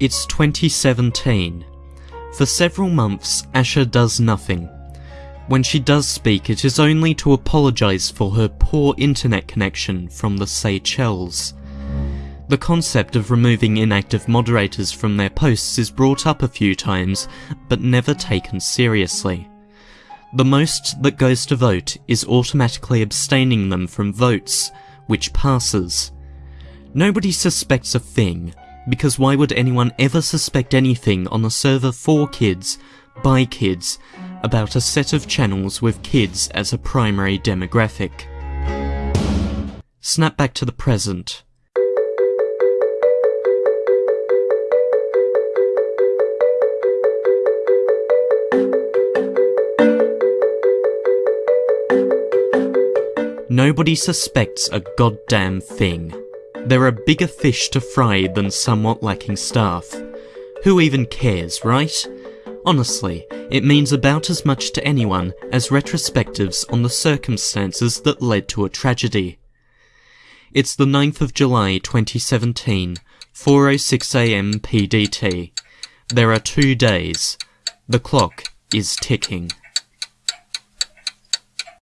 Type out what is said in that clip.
It's 2017. For several months, Asher does nothing. When she does speak, it is only to apologise for her poor internet connection from the Seychelles. The concept of removing inactive moderators from their posts is brought up a few times, but never taken seriously. The most that goes to vote is automatically abstaining them from votes, which passes. Nobody suspects a thing, because why would anyone ever suspect anything on a server for kids, by kids, about a set of channels with kids as a primary demographic? Snap back to the present. Nobody suspects a goddamn thing. There are bigger fish to fry than somewhat lacking staff. Who even cares, right? Honestly, it means about as much to anyone as retrospectives on the circumstances that led to a tragedy. It's the 9th of July 2017, 4.06am PDT. There are two days. The clock is ticking.